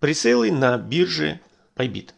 Пресейлы на бирже Bybit.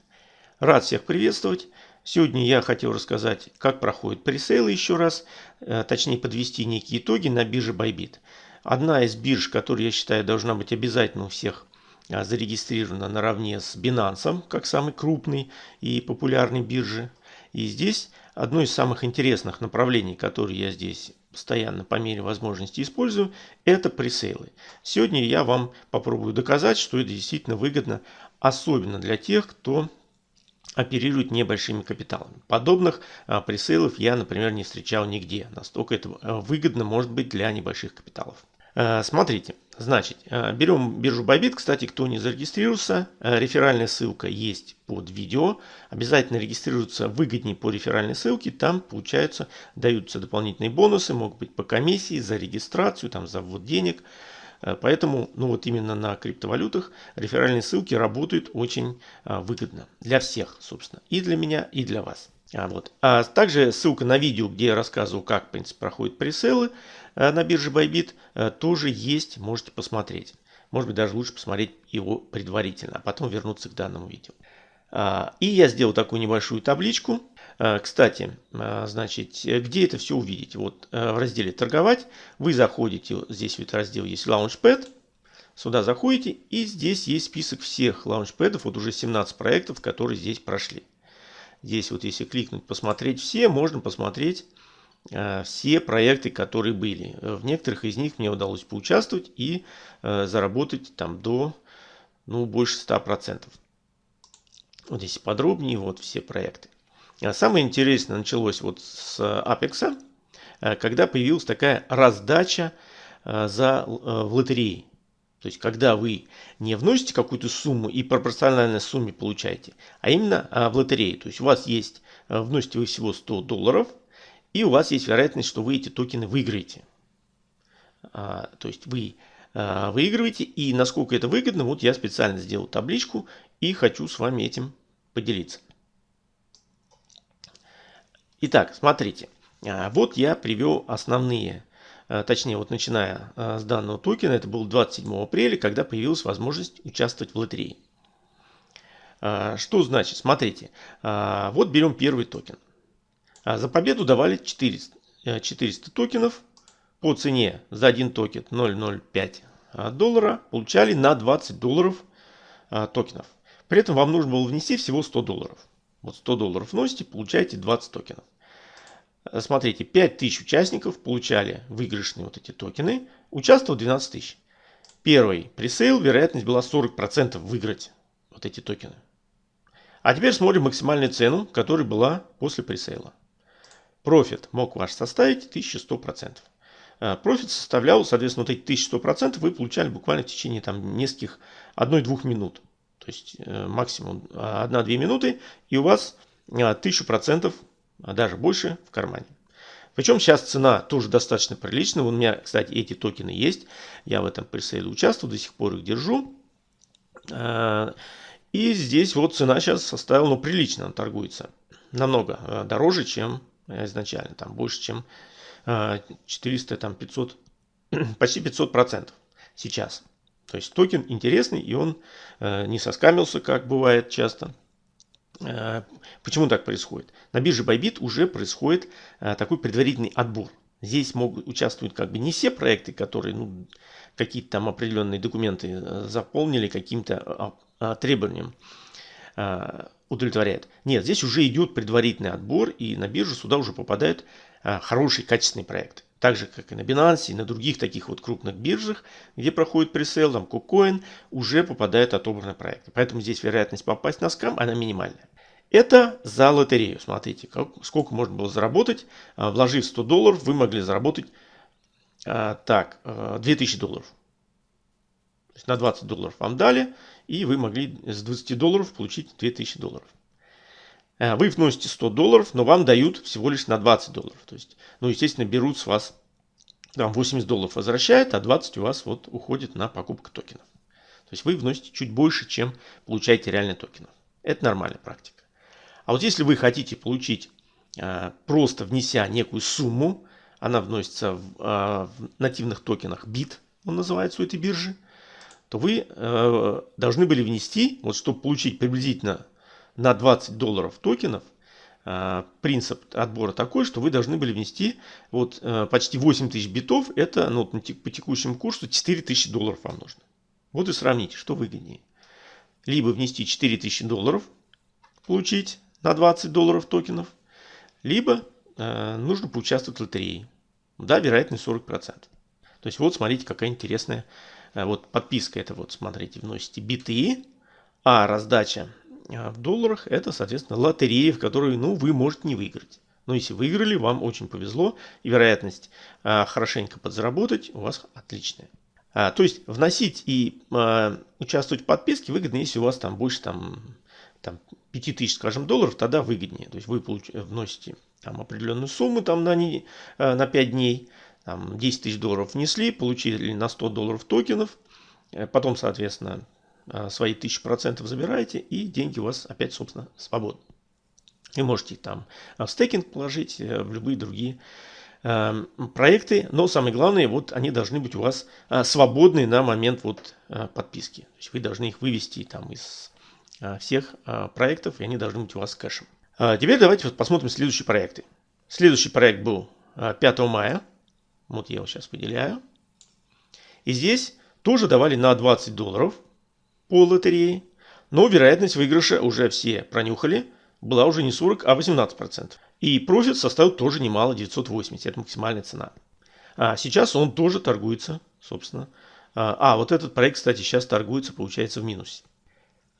Рад всех приветствовать. Сегодня я хотел рассказать, как проходят пресейлы еще раз, э, точнее подвести некие итоги на бирже Bybit. Одна из бирж, которая, я считаю, должна быть обязательно у всех а, зарегистрирована наравне с Binance, как самый крупный и популярный биржи. И здесь одно из самых интересных направлений, которые я здесь постоянно по мере возможности использую, это пресейлы. Сегодня я вам попробую доказать, что это действительно выгодно, особенно для тех, кто оперирует небольшими капиталами. Подобных а, пресейлов я, например, не встречал нигде. Настолько это а, выгодно может быть для небольших капиталов. А, смотрите, значит, а, берем биржу Bybit. Кстати, кто не зарегистрировался, а, реферальная ссылка есть под видео. Обязательно регистрируются выгоднее по реферальной ссылке. Там, получается, даются дополнительные бонусы. Могут быть по комиссии, за регистрацию, там, за ввод денег. Э, поэтому, ну вот именно на криптовалютах реферальные ссылки работают очень выгодно для всех, собственно, и для меня, и для вас. А, вот. а также ссылка на видео, где я рассказывал, как в принципе, проходят пресейлы а, на бирже Bybit, а, тоже есть, можете посмотреть. Может быть, даже лучше посмотреть его предварительно, а потом вернуться к данному видео. А, и я сделал такую небольшую табличку, Э, кстати, э, значит, где это все увидеть? Вот э, в разделе «Торговать» вы заходите, здесь вот раздел есть Launchpad, сюда заходите и здесь есть список всех лаунчпэдов, вот уже 17 проектов, которые здесь прошли. Здесь вот если кликнуть «Посмотреть все», можно посмотреть все проекты, которые были. В некоторых из них мне удалось поучаствовать и заработать там до ну, больше 100%. Вот здесь подробнее, вот все проекты. А самое интересное началось вот с Apex, э, когда появилась такая раздача э, за, э, в лотереи. То есть, когда вы не вносите какую-то сумму и пропорционально сумме получаете, а именно в лотерее. То есть, у вас есть, вносите вы всего 100 долларов, и у вас есть вероятность, что вы эти токены выиграете. А, то есть, вы выигрываете, и насколько это выгодно, вот я специально сделал табличку и хочу с вами этим поделиться. Итак, смотрите. А, вот я привел основные, а, точнее, вот начиная а, с данного токена, это был 27 апреля, когда появилась возможность участвовать в лотерее. Что значит? Смотрите, вот берем первый токен. За победу давали 400, 400 токенов по цене за один токен 0,05 доллара получали на 20 долларов токенов. При этом вам нужно было внести всего 100 долларов. Вот 100 долларов вносите, получаете 20 токенов. Смотрите, 5000 участников получали выигрышные вот эти токены. Участвовало 12 тысяч. Первый пресейл, вероятность была 40% выиграть вот эти токены. А теперь смотрим максимальную цену, которая была после пресейла. Профит мог ваш составить 1100%. А, профит составлял, соответственно, вот эти 1100% вы получали буквально в течение там нескольких, 1-2 минут. То есть э, максимум 1-2 а, минуты и у вас 1000% а даже больше в кармане. Причем сейчас цена тоже достаточно приличная. У меня, кстати, эти токены есть. Я в этом пресейле участвую, до сих пор их держу. И здесь вот цена сейчас составила, ну, прилично она торгуется. Намного дороже, чем изначально. Там больше, чем 400, там 500, почти 500 процентов сейчас. То есть токен интересный и он не соскамился, как бывает часто. Э, почему так происходит? На бирже Bybit уже происходит э, такой предварительный отбор. Здесь могут участвовать как бы не все проекты, которые ну, какие-то там определенные документы э, заполнили каким-то а, требованиям удовлетворяют. Нет, здесь уже идет предварительный отбор, и на биржу сюда уже попадают хорошие, качественные проекты. Так же, как и на Binance, и на других таких вот крупных биржах, где проходит пресейл, там KuCoin, уже попадают отобранные проекты. Поэтому здесь вероятность попасть на скам, она минимальная. Это за лотерею. Смотрите, как, сколько можно было заработать. А, вложив 100 долларов, вы могли заработать а, так, 2000 а, долларов. То есть на 20 долларов вам дали, и вы могли с 20 долларов получить 2000 долларов. Вы вносите 100 долларов, но вам дают всего лишь на 20 долларов. То есть, ну, естественно, берут с вас там 80 долларов возвращают, а 20 у вас вот уходит на покупку токенов. То есть вы вносите чуть больше, чем получаете реально токенов. Это нормальная практика. А вот если вы хотите получить, а, просто внеся некую сумму, она вносится в, в нативных токенах BIT, он называется у этой биржи, то вы э, должны были внести, вот чтобы получить приблизительно на 20 долларов токенов, э, принцип отбора такой, что вы должны были внести вот э, почти 8 тысяч битов, это ну, по текущему курсу 4 тысячи долларов вам нужно. Вот и сравните, что выгоднее. Либо внести 4 тысячи долларов, получить на 20 долларов токенов, либо э, нужно поучаствовать в лотерее. Да, вероятность 40%. То есть вот смотрите, какая интересная вот подписка. Это вот смотрите, вносите биты, а раздача э, в долларах это, соответственно, лотерея, в которой ну, вы можете не выиграть. Но если выиграли, вам очень повезло, и вероятность э, хорошенько подзаработать у вас отличная. А, то есть вносить и а, участвовать в подписке выгодно, если у вас там больше там, там 5000, скажем, долларов, тогда выгоднее. То есть вы получ... вносите там определенную сумму там на, не, э, на 5 дней, там 10 тысяч долларов внесли, получили на 100 долларов токенов, э, потом, соответственно, э, свои 1000% забираете, и деньги у вас опять, собственно, свободны. Вы можете там в стейкинг положить, в любые другие проекты, но самое главное, вот они должны быть у вас свободны на момент вот подписки. То есть вы должны их вывести там из всех проектов, и они должны быть у вас кэшем. Теперь давайте посмотрим следующие проекты. Следующий проект был 5 а, мая. Вот я его сейчас выделяю. И здесь тоже давали на 20 долларов по лотерее. Но вероятность выигрыша уже все пронюхали. Была уже не 40, а 18%. И профит составил тоже немало, 980. Это максимальная цена. А сейчас он тоже торгуется, собственно. А, а вот этот проект, кстати, сейчас торгуется, получается, в минусе.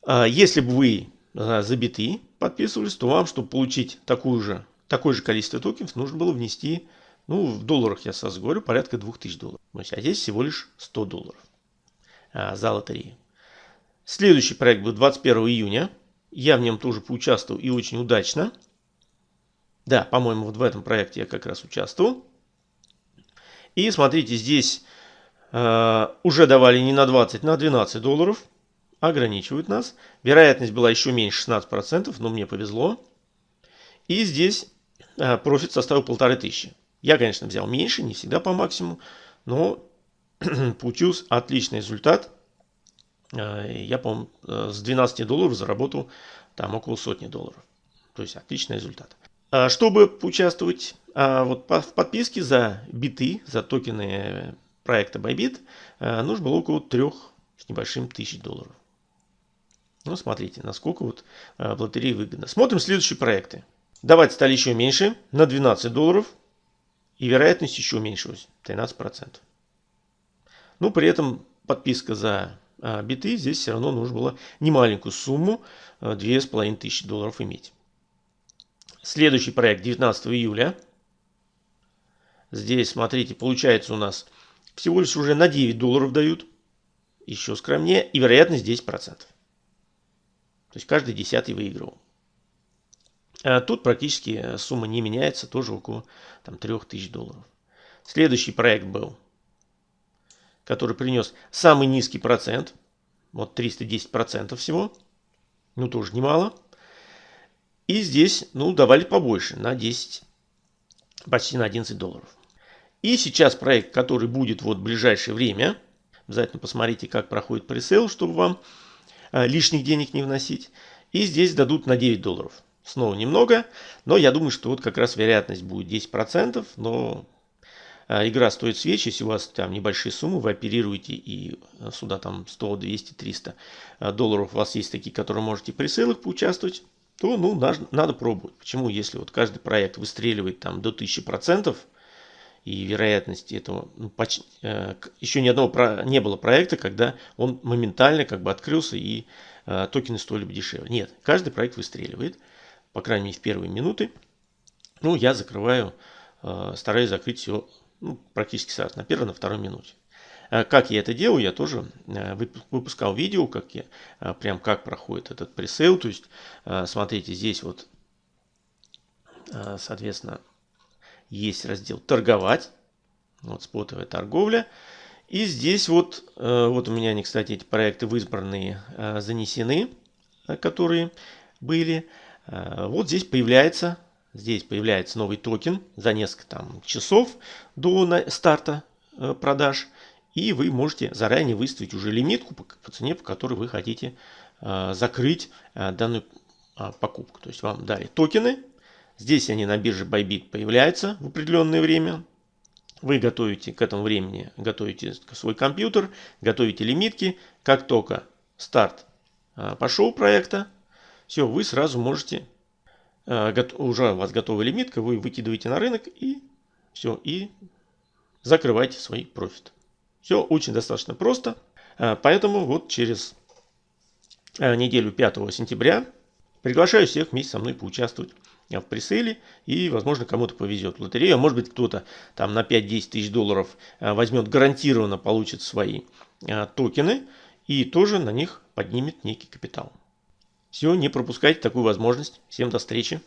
А, если бы вы за биты подписывались, то вам, чтобы получить такую же, такое же количество токенов, нужно было внести, ну, в долларах я сразу говорю, порядка 2000 долларов. А здесь всего лишь 100 долларов а, за лотерею. Следующий проект был 21 июня. Я в нем тоже поучаствовал и очень удачно. Да, по-моему, вот в этом проекте я как раз участвовал. И смотрите, здесь э, уже давали не на 20, на 12 долларов ограничивают нас. Вероятность была еще меньше 16%, но мне повезло. И здесь а, профит составил полторы тысячи. Я, конечно, взял меньше, не всегда по максимуму, но получился отличный результат. А, я, по-моему, э, с 12 долларов заработал там около сотни долларов. То есть отличный результат. А, чтобы поучаствовать вот в подписке за биты, за токены проекта Bybit, нужно было около трех с небольшим тысяч долларов. Ну, смотрите, насколько вот э, в лотерее выгодно. Смотрим следующие проекты. Давать стали еще меньше, на 12 долларов. И вероятность еще уменьшилась, 13%. Ну, при этом подписка за а, биты, здесь все равно нужно было немаленькую сумму, 2500 долларов иметь. Следующий проект 19 июля. Здесь, смотрите, получается у нас всего лишь уже на 9 долларов дают. Еще скромнее. И вероятность 10%. То есть каждый десятый выигрывал. А тут практически э, сумма не меняется, тоже около там, 3000 долларов. Следующий проект был, который принес самый низкий процент, вот 310% всего, ну тоже немало. И здесь, ну, давали побольше, на 10, почти на 11 долларов. И сейчас проект, который будет вот в ближайшее время, обязательно посмотрите, как проходит пресейл, чтобы вам Э, лишних денег не вносить. И здесь дадут на 9 долларов. Снова немного, но я думаю, что вот как раз вероятность будет 10%, но э, игра стоит свечи, если у вас там небольшие суммы, вы оперируете и э, сюда там 100, 200, 300 долларов у вас есть такие, которые можете при сейлах поучаствовать, то ну, надо, надо пробовать. Почему? Если вот каждый проект выстреливает там до 1000%, и вероятности этого ну, почти, э, еще ни одного про, не было проекта, когда он моментально как бы открылся и э, токены стоили бы дешевле. Нет, каждый проект выстреливает, по крайней мере в первые минуты. Ну, я закрываю, э, стараюсь закрыть все ну, практически сразу, на первой, на второй минуте. Э, как я это делаю, я тоже э, выпускал видео, как я, прям как проходит этот пресейл. То есть, смотрите, здесь вот, соответственно, есть раздел «Торговать». Вот спотовая торговля. И здесь вот, вот у меня они, кстати, эти проекты в избранные занесены, которые были. Вот здесь появляется, здесь появляется новый токен за несколько там часов до старта продаж. И вы можете заранее выставить уже лимитку по, по цене, по которой вы хотите э, закрыть э, данную э, покупку. То есть вам дали токены. Здесь они на бирже Bybit появляются в определенное время. Вы готовите к этому времени, готовите свой компьютер, готовите лимитки. Как только старт э, пошел проекта, все, вы сразу можете, э, уже у вас готовая лимитка, вы выкидываете на рынок и все, и закрывайте свой профит. Все очень достаточно просто. Э, поэтому вот через э, неделю 5 сентября приглашаю всех вместе со мной поучаствовать в пресейле и, возможно, кому-то повезет в лотерею. А может быть, кто-то там на 5-10 тысяч долларов возьмет, гарантированно получит свои токены и тоже на них поднимет некий капитал. Все, не пропускайте такую возможность. Всем до встречи.